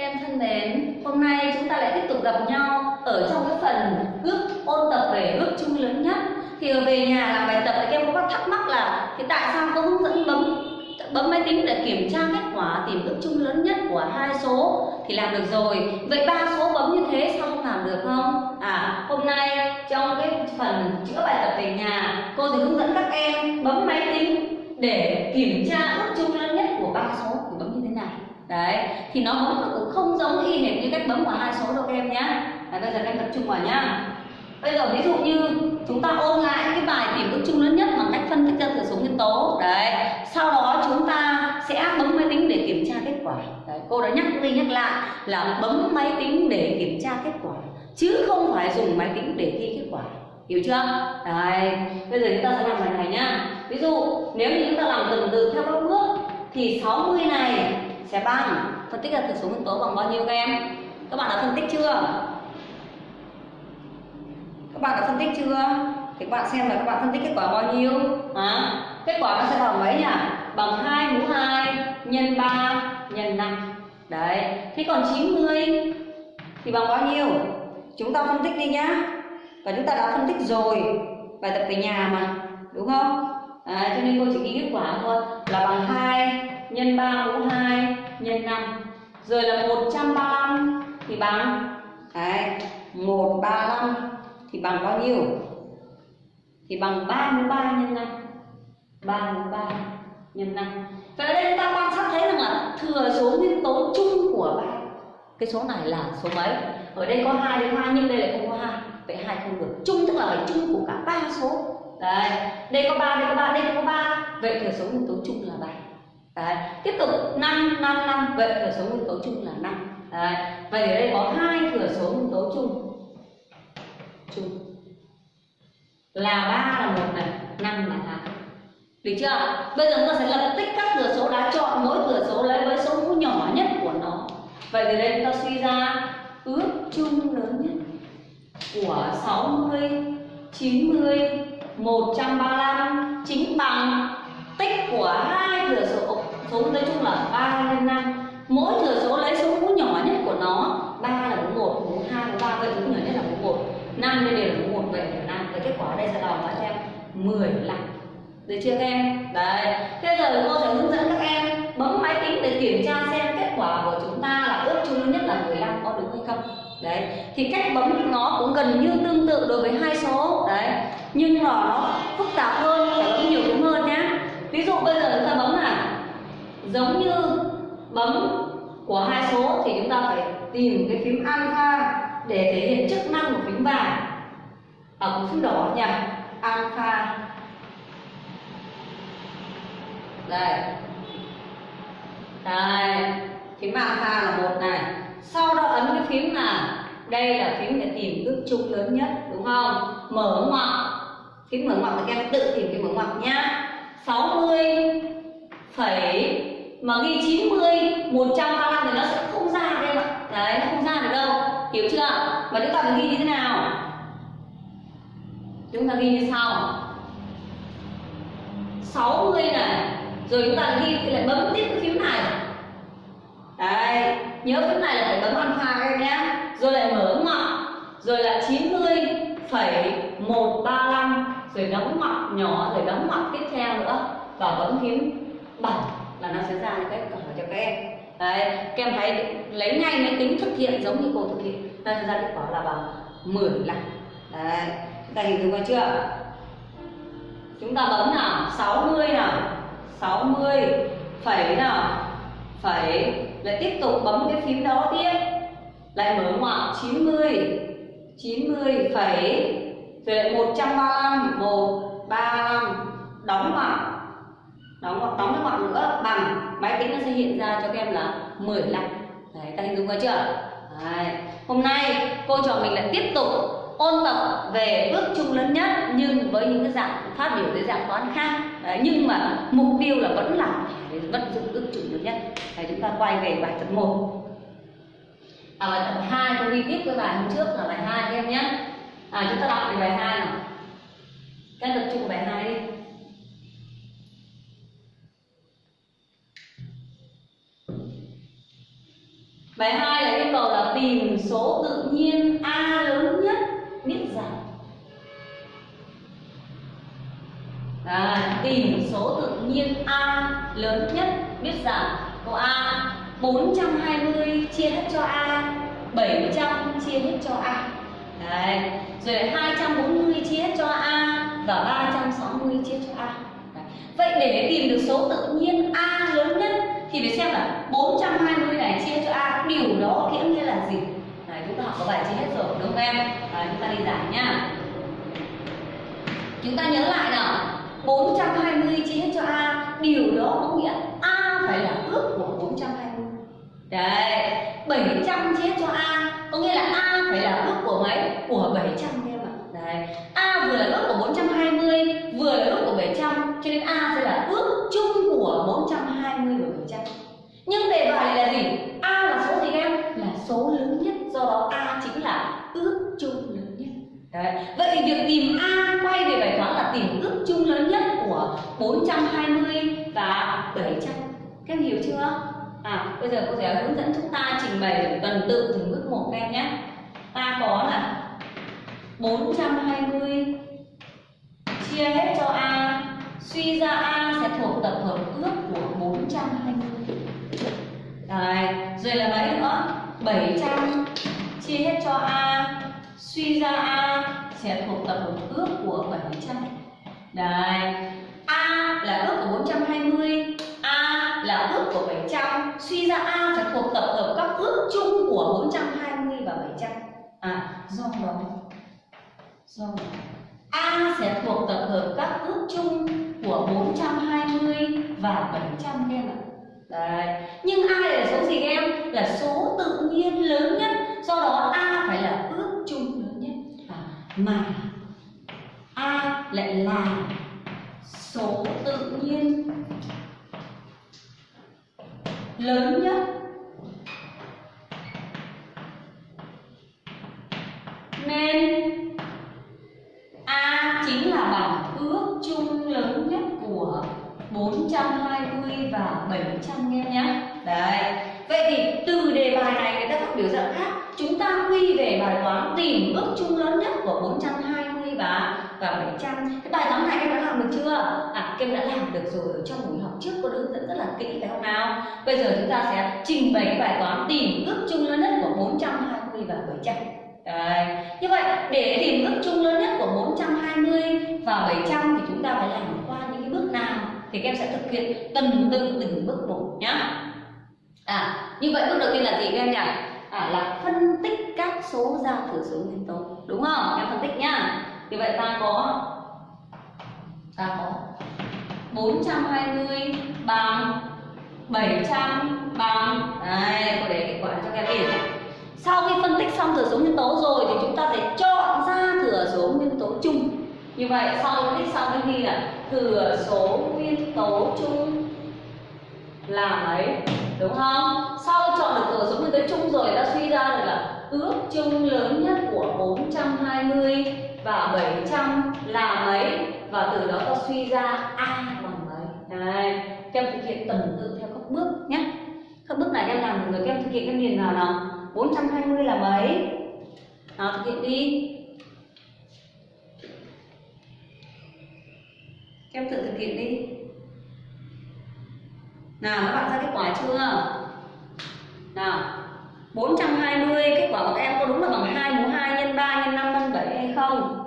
Các em thân mến, hôm nay chúng ta lại tiếp tục gặp nhau ở trong cái phần ước ôn tập về ước chung lớn nhất. Thì về nhà làm bài tập các em có thắc mắc là thì tại sao có hướng dẫn bấm bấm máy tính để kiểm tra kết quả tìm ước chung lớn nhất của hai số thì làm được rồi. Vậy ba số bấm như thế sao không làm được không? À, hôm nay trong cái phần chữa bài tập về nhà, cô sẽ hướng dẫn các em bấm máy tính để kiểm tra ước chung lớn nhất của ba số thì bấm như thế này đấy thì nó bấm cũng không giống y hệt như cách bấm của hai số đâu các em nhé đấy, bây giờ các em tập trung vào nhá. Bây giờ ví dụ như chúng ta ôn lại cái bài tìm bước chung lớn nhất bằng cách phân tích ra thừa số nguyên tố. Đấy sau đó chúng ta sẽ bấm máy tính để kiểm tra kết quả. Đấy, cô đã nhắc đi nhắc lại là bấm máy tính để kiểm tra kết quả chứ không phải dùng máy tính để ghi kết quả. Hiểu chưa? Đấy bây giờ chúng ta sẽ làm bài này nhá. Ví dụ nếu như chúng ta làm từng từ theo các bước thì 60 này sẽ bằng phân tích ra thừa số nguyên tố bằng bao nhiêu các em? Các bạn đã phân tích chưa? Các bạn đã phân tích chưa? Thì các bạn xem là các bạn phân tích kết quả bao nhiêu? À, kết quả nó sẽ bằng mấy nhỉ? Bằng 2 mũ 2 nhân 3 nhân 5 đấy. Thế còn 90 thì bằng bao nhiêu? Chúng ta phân tích đi nhá. Và chúng ta đã phân tích rồi. Bài tập về nhà mà. Đúng không? À, cho nên cô chỉ ghi kết quả thôi. Là bằng 2 nhân 3 mũ 2 nhân 5 rồi là 135 thì bằng? Đấy, 135 thì bằng bao nhiêu? Thì bằng 3 mũ 3 nhân 5 3 mũ 3 nhân 5 Vậy ở đây chúng ta quan sát thấy rằng là thừa số nguyên tố chung của ba. Cái số này là số mấy? Ở đây có hai đến hai nhưng đây lại không có hai. Vậy hai không được. Chung tức là phải chung của cả ba số. Đấy đây có ba đây có ba đây có ba. Vậy thừa số nguyên tố chung là bảy đấy tiếp tục năm năm năm vậy thừa số nguyên tố chung là 5 đấy vậy ở đây có hai thừa số nguyên tố chung. Chung. Là 3 là một này 5 là hai được chưa? Bây giờ chúng ta sẽ lập tích các thừa số đã chọn mỗi thừa số lấy với số mũ nhỏ nhất của nó. Vậy thì đây chúng ta suy ra ước chung lớn nhất của 60, 90, 135 chính bằng tích của hai thừa số số nói chung là 3 lên 5 mỗi thừa số lấy số mũ nhỏ nhất của nó 3 là mũ 1, mũ 2, mũ 3 vậy mũ nhỏ nhất là mũ 1 5 đây đều là mũ 1, vậy là 5 vậy kết quả đây sẽ đòi bao nhiêu em 15 được chưa các em? Đấy. Thế giờ cô sẽ hướng dẫn các em bấm máy tính để kiểm tra xem kết quả của chúng ta là ước chung nhất là 15 có đúng hay không. Đấy. Thì cách bấm nó cũng gần như tương tự đối với hai số. Đấy. Nhưng mà nó phức tạp hơn, phải bấm nhiều đúng hơn nhé. Ví dụ bây giờ chúng ta bấm là giống như bấm của hai số thì chúng ta phải tìm cái phím alpha để thể hiện chức năng của phím vàng. Ở của phím đỏ nhỉ alpha. Đây. Đây. Phím alpha là một này. Sau đó ấn cái phím là đây là phím để tìm ước chung lớn nhất, đúng không? Mở ngoặc. Phím mở ngoặc thì các em tự tìm cái mở ngoặc nhá 60 phẩy mà ghi 90 135 thì nó sẽ không ra được em ạ. Đấy, nó không ra được đâu. Hiểu chưa? Và chúng ta phải ghi như thế nào? Chúng ta ghi như sau. 60 này. Rồi chúng ta ghi thì lại bấm tiếp cái phím này. Đấy, nhớ phím này là phải bấm alpha các em nhé. Rồi lại mở ngoặc rồi là 90 phẩy 135 rồi đóng ngoặc nhỏ, rồi đóng ngoặc tiếp theo nữa. Và bấm phím 7 là nó sẽ ra những cái câu hỏi cho các em. Đấy, các em thấy lấy ngay máy tính thực hiện giống như cô thực hiện. Nó sẽ ra kết quả là bằng 10 lần. Đấy, chúng ta hình dung ra chưa? Chúng ta bấm nào? 60 nào? 60 phẩy nào? Phẩy. Lại tiếp tục bấm cái phím đó tiếp. Lại mở ngoặc 90 90 phẩy. Rồi lại 135 135 đóng ngoặc đóng ngoặc đóng cái ngoặc nữa bằng máy tính nó sẽ hiện ra cho các em là 15 đấy ta hình dung ra chưa? Đấy. hôm nay cô trò mình lại tiếp tục ôn tập về bước chung lớn nhất nhưng với những cái dạng phát biểu dưới dạng toán khác. Đấy, nhưng mà mục tiêu là vẫn là phải vận dụng bước chung lớn nhất. Đấy, chúng ta quay về bài tập 1 à, bài tập 2 tôi đi tiếp với bài hôm trước là bài 2 các em nhé. À, chúng ta đọc về bài 2 nào. Các em tập trung bài 2 đi. Tìm số tự nhiên a lớn nhất biết rằng à, tìm số tự nhiên a lớn nhất biết rằng câu a 420 chia hết cho a 700 chia hết cho a Đấy. rồi 240 chia hết cho a và 360 chia cho a Đấy. vậy để tìm được số tự nhiên a lớn nhất thì phải xem là 420 này chia cho a điều đó nghĩa nghĩa là gì? Đấy, chúng ta học có bài chia hết rồi đúng không em? Đấy, chúng ta đi giải nhá chúng ta nhớ lại nào. 420 chia hết cho a điều đó có nghĩa a phải là ước của 420 đấy 700 chia hết cho a có nghĩa là a phải là ước của mấy? Của 700 đấy. A vừa là ước của 420 vừa là ước của 700 cho nên a sẽ là ước chung của 420 và 700 nhưng đề bài là gì? A là số gì em? Là số lớn nhất do đó a chính là ước chung lớn nhất. Đấy. Vậy thì việc tìm A quay về bài toán là tìm ước chung lớn nhất của 420 và 700 Các em hiểu chưa? À, bây giờ cô sẽ hướng dẫn chúng ta trình bày tuần tự từng bước một các em nhé. Ta có là 420 chia hết cho A Suy ra A sẽ thuộc tập hợp ước của 420 Đấy, rồi là mấy nữa? 700 chia hết cho A suy ra A sẽ thuộc tập hợp ước của 700 Đấy A là ước của 420 A là ước của 700 Suy ra A sẽ thuộc tập hợp các ước chung của 420 và 700 À do đó rồi. A sẽ thuộc tập hợp các ước chung của 420 và 700 em ạ Đấy. Nhưng A là số gì em? Là số tự nhiên lớn nhất Do đó A phải là ước chung lớn nhất à, Mà A lại là số tự nhiên lớn nhất 400 em nhé đấy. Vậy thì từ đề bài này người ta phát biểu dạng khác à, chúng ta quy về bài toán tìm ước chung lớn nhất của 420 và và 700 cái bài toán này em đã làm được chưa? À em đã làm được rồi trong buổi học trước, có hướng dẫn rất là kỹ phải không nào? Bây giờ chúng ta sẽ trình bày cái bài toán tìm ước chung lớn nhất của 420 và 700 Đấy. Như vậy, để tìm ước chung lớn nhất của 420 và 700 thì chúng ta phải làm thì các em sẽ thực hiện từng từng từng bước một nhá. À như vậy bước đầu tiên là gì các em nhỉ? À là phân tích các số ra thừa số nguyên tố, đúng không? Em phân tích nhá. Thì vậy ta có ta có 420 bằng 700 bằng đây cô để kết quả cho các em biết sau khi phân tích xong thừa số nguyên tố rồi thì chúng ta sẽ chọn ra thừa số nguyên tố chung. Như vậy, sau phân tích xong đến ghi là thừa số nguyên tố chung là mấy? Đúng không? Sau chọn được thừa số nguyên tố chung rồi ta suy ra được là ước chung lớn nhất của 420 và 700 là mấy? Và từ đó ta suy ra a bằng mấy? Này, các em thực hiện tuần tự theo các bước nhé. Các bước này em làm được rồi các em thực hiện em điền vào nào? 420 là mấy? Nào thực hiện đi. Các em tự thực hiện đi. Nào, các bạn ra kết quả chưa? Nào 420 kết quả của các em có đúng là bằng 2 mũ 2 nhân 3 nhân 5 nhân 7 hay không?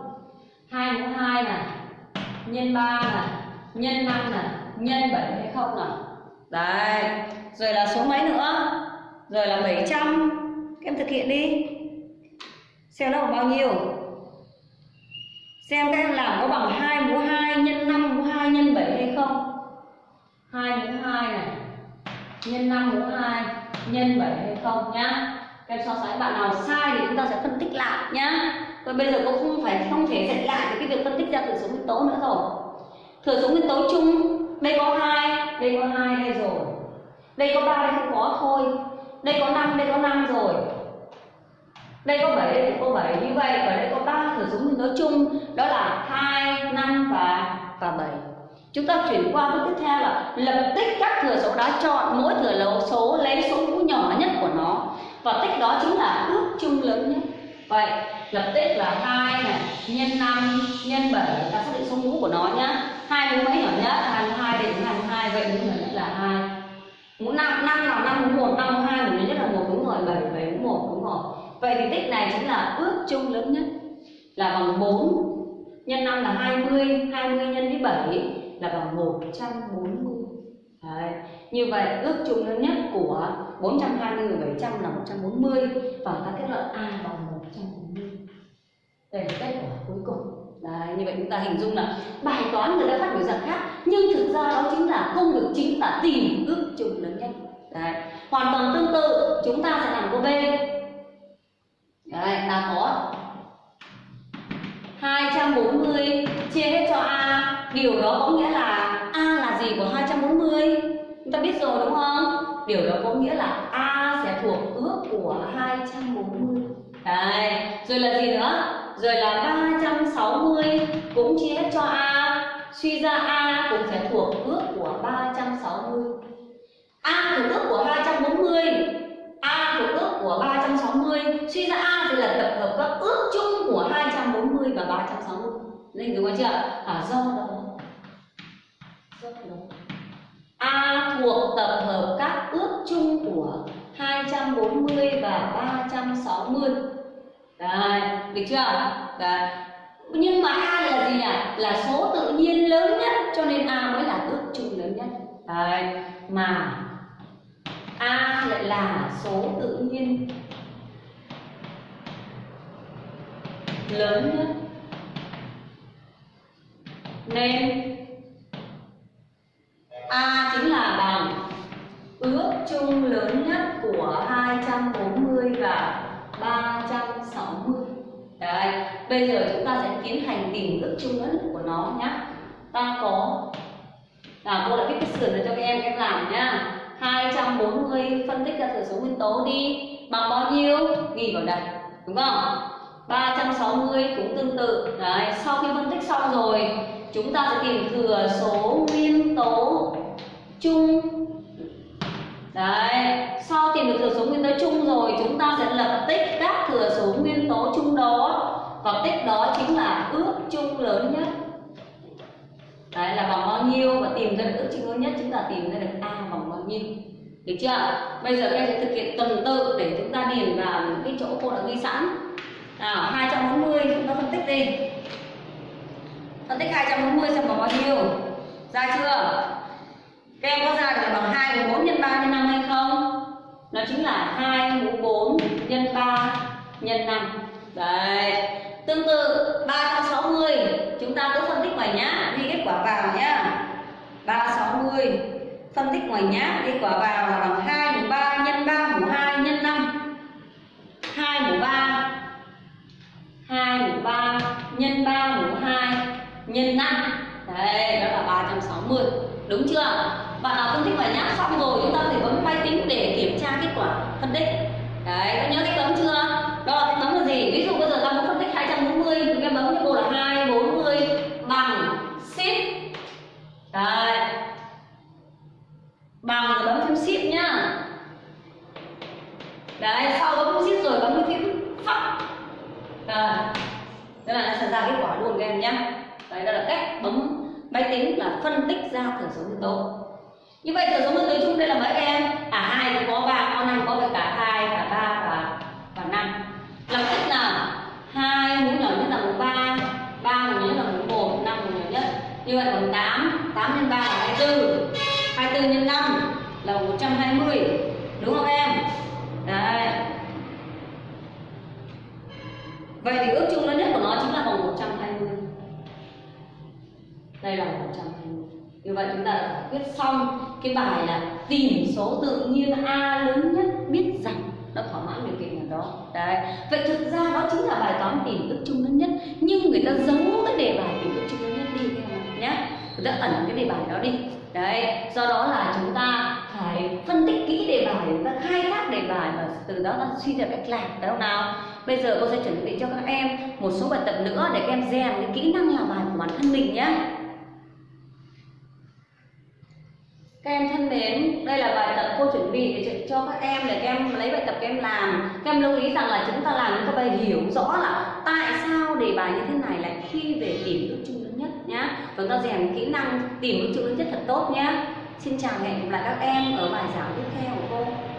2 mũ 2 này, nhân 3 này, nhân 5 này, nhân 7 hay không nào? Đấy, rồi là số mấy nữa? Rồi là 700 các em thực hiện đi. Xem nó bằng bao nhiêu? Xem các em làm có bằng 2 mũ 2 nhân 5 mũ 2 nhân 7 hay không? 2 mũ 2 này, nhân 5 mũ 2 nhân 7 hay không nhá? Các em so sánh, bạn nào sai thì chúng ta sẽ phân tích lại nhá. Còn bây giờ cũng không phải, không thể dạy lại cái việc phân tích ra thừa số nguyên tố nữa rồi. Thừa số nguyên tố chung, đây có hai, đây có hai đây rồi. Đây có ba, đây không có, thôi. Đây có 5 đây có 5 rồi đây có 7 đây có 7 như vậy và đây có ba thừa số nguyên tố chung. Đó là 2 5 và và 7 chúng ta chuyển qua bước tiếp theo là lập tích các thừa số đã chọn, mỗi thừa số, lấy số mũ nhỏ nhất của nó. Và tích đó chính là ước chung lớn nhất. Vậy, lập tích là hai này, nhân 5 nhân 7 ta xác định số mũ của nó nhá. Hai mũ mấy nhỏ nhất? 22 đến 22 vậy mũ nhỏ nhất là hai. Mũ năm năm là năm, mũ một, năm mũ hai mũ nhất là một đúng rồi bảy bảy mũ một đúng rồi vậy thì tích này chính là ước chung lớn nhất là bằng 4 nhân 5 là 20 20 nhân với 7 là bằng 140 Đấy. Như vậy ước chung lớn nhất của 420 và 700 là 140 và ta kết luận A bằng 140 đây là kết quả cuối cùng Đấy, như vậy chúng ta hình dung là bài toán người ta phát biểu dạng khác nhưng thực ra đó chính là công việc chính là tìm ước chung lớn nhất Đấy. hoàn toàn tương tự chúng ta sẽ làm câu B Đấy, ta có 240 chia hết cho A. Điều đó có nghĩa là A là gì của 240 Chúng ta biết rồi đúng không? Điều đó có nghĩa là A sẽ thuộc ước của 240 Đấy, rồi là gì nữa? Rồi là 360 cũng chia hết cho A. Suy ra A cũng sẽ thuộc ước của 360 A thuộc ước của 240 A thuộc ước của 360 Suy ra A thì là tập hợp các ước chung của 240 và 360 Nên đúng không chưa? À, do đó Do đó A thuộc tập hợp các ước chung của 240 và 360 Đấy, được chưa? Đấy. Nhưng mà A là gì nhỉ? Là số tự nhiên lớn nhất cho nên A mới là ước chung lớn nhất Đấy. Mà A lại là số tự nhiên lớn nhất. Nên A chính là bằng ước chung lớn nhất của 240 và 360 Đấy, bây giờ chúng ta sẽ tiến hành tìm ước chung lớn nhất của nó nhé Ta có là cô đã viết cái sườn này cho các em, các em làm nhá. 240 phân tích ra thừa số nguyên tố đi. Bằng bao nhiêu? Ghi vào đây đúng không? 360 cũng tương tự. Đấy, sau khi phân tích xong rồi, chúng ta sẽ tìm thừa số nguyên tố chung. Đấy, sau tìm được thừa số nguyên tố chung rồi, chúng ta sẽ lập tích các thừa số nguyên tố chung đó. Và tích đó chính là ước chung lớn nhất. Đấy, là bằng bao nhiêu? Và tìm ra được ước chung lớn nhất, chúng ta tìm ra được a bằng bao nhiêu? Được chưa? Bây giờ các em sẽ thực hiện tuần tự để chúng ta điền vào những cái chỗ cô đã ghi sẵn. À, nào 240 chúng ta phân tích đi. Phân tích 240 xem bằng bao nhiêu. Ra chưa? Các em có ra được bằng 2 mũ 4 nhân 3 nhân 5 hay không? Nó chính là 2 mũ 4 nhân 3 nhân 5 đấy. Tương tự 360 chúng ta cứ phân tích ngoài nhá ghi kết quả vào nhá. 360 phân tích ngoài nhá ghi quả vào là bằng 2 mũ 3 nhân 3 nhân 5 Đấy, đó là 360 Đúng chưa? Bạn nào phân tích bài nháp xong rồi chúng ta phải bấm máy tính để kiểm tra kết quả phân tích. Đấy, có nhớ cái cấm chưa? Đó là cái cấm là gì? Ví dụ bây giờ ta muốn phân tích 240 chúng em bấm cái bộ là 240 bằng shift Đấy. Bằng rồi bấm phím shift nhá. Đấy, sau bấm phím shift rồi bấm cái phím phắc Rồi. Thế là nó sẽ ra kết quả luôn các em nhé Đấy, đó là cách bấm máy tính là phân tích ra thừa số nguyên tố. Như vậy thừa số nguyên tố chung đây là mấy em? Cả hai cũng có ba con năm có cả hai cả ba và và năm. Lập tức nào? Hai mũ nhỏ nhất là mũ ba ba mũ nhỏ nhất là mũ một năm mũ nhỏ nhất. Như vậy còn tám tám nhân ba là hai mươi hai mươi nhân năm là một trăm hai mươi đúng không em? Đấy. Vậy thì ước chung lớn nhất của nó chính là bằng 120 đây là 120 như vậy chúng ta đã giải quyết xong cái bài là tìm số tự nhiên a lớn nhất biết rằng nó thỏa mãn điều kiện nào đó. Đấy. Vậy thực ra đó chính là bài toán tìm ước chung lớn nhất. Nhưng người ta giấu cái đề bài tìm ước chung lớn nhất đi, các em nhé. Người ta ẩn cái đề bài đó đi. Đấy. Do đó là chúng ta phải phân tích kỹ đề bài, chúng ta khai thác đề bài và từ đó ta suy ra cách làm. Phải không nào? Bây giờ cô sẽ chuẩn bị cho các em một số bài tập nữa để các em rèn cái kỹ năng làm bài của bản thân mình nhé. Các em thân mến, đây là bài tập cô chuẩn bị để cho các em để các em lấy bài tập các em làm. Các em lưu ý rằng là chúng ta làm chúng ta phải hiểu rõ là tại sao đề bài như thế này lại khi về tìm ước chung lớn nhất nhá. Chúng ta rèn kỹ năng tìm ước chung lớn nhất thật tốt nhá Xin chào hẹn gặp lại các em ở bài giảng tiếp theo của cô.